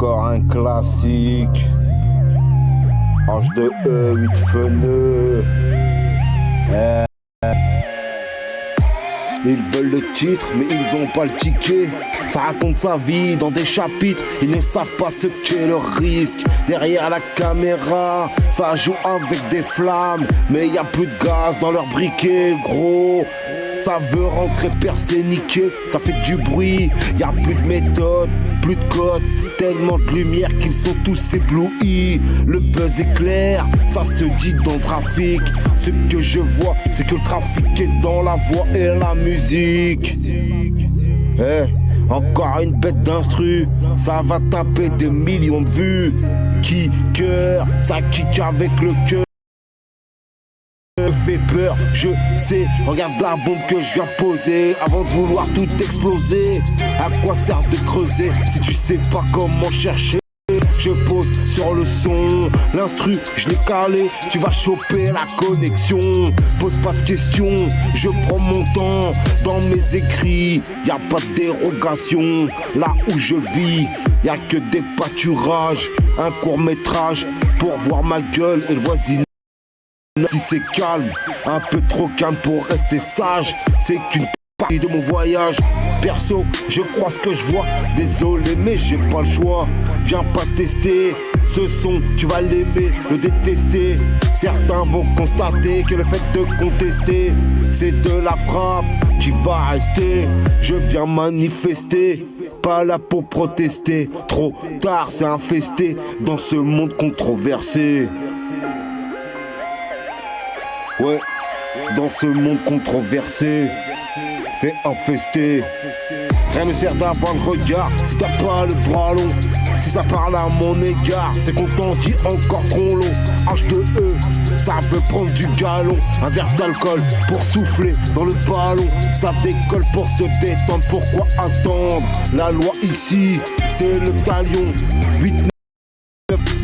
Encore un classique. H2E, 8 feneux. Eh. Ils veulent le titre, mais ils ont pas le ticket. Ça raconte sa vie dans des chapitres. Ils ne savent pas ce qu'est le risque. Derrière la caméra, ça joue avec des flammes. Mais y a plus de gaz dans leur briquet, gros. Ça veut rentrer percé, niqué, ça fait du bruit. Y a plus de méthode, plus de code, tellement de lumière qu'ils sont tous éblouis. Le buzz est ça se dit dans le trafic. Ce que je vois, c'est que le trafic est dans la voix et la musique. Eh, encore une bête d'instru, ça va taper des millions de vues. Qui cœur, ça kick avec le cœur fait peur, je sais. Regarde la bombe que je viens poser avant de vouloir tout exploser. À quoi sert de creuser si tu sais pas comment chercher? Je pose sur le son, l'instru, je l'ai calé, tu vas choper la connexion. Pose pas de questions, je prends mon temps dans mes écrits. Y a pas de dérogation, là où je vis, y a que des pâturages, un court métrage pour voir ma gueule et le voisinage. Si c'est calme, un peu trop calme pour rester sage, c'est qu'une partie de mon voyage. Perso, je crois ce que je vois. Désolé, mais j'ai pas le choix. Viens pas tester ce son, tu vas l'aimer, le détester. Certains vont constater que le fait de contester, c'est de la frappe qui va rester. Je viens manifester pas là pour protester. Trop tard, c'est infesté dans ce monde controversé. Ouais, dans ce monde controversé, c'est infesté. Rien ne sert d'avoir le regard si t'as pas le bras long. Si ça parle à mon égard, c'est qu'on t'en dit encore trop long. H2E, ça veut prendre du galon. Un verre d'alcool pour souffler dans le ballon. Ça décolle pour se détendre. Pourquoi attendre La loi ici, c'est le talion. 8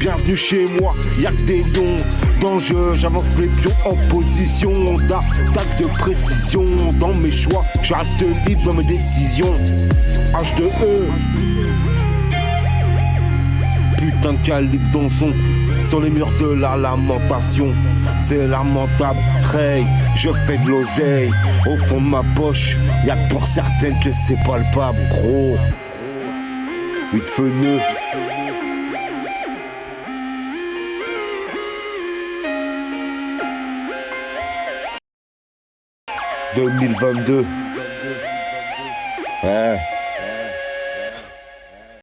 Bienvenue chez moi, y'a que des lions j'avance les pions en position d'attaque de précision dans mes choix, je reste libre dans mes décisions. H2E Putain de calibre dans son sur les murs de la lamentation. C'est lamentable, Ray, je fais de l'oseille. Au fond de ma poche, y'a pour certaines que c'est palpable, gros. 8 feux 2022. Ouais.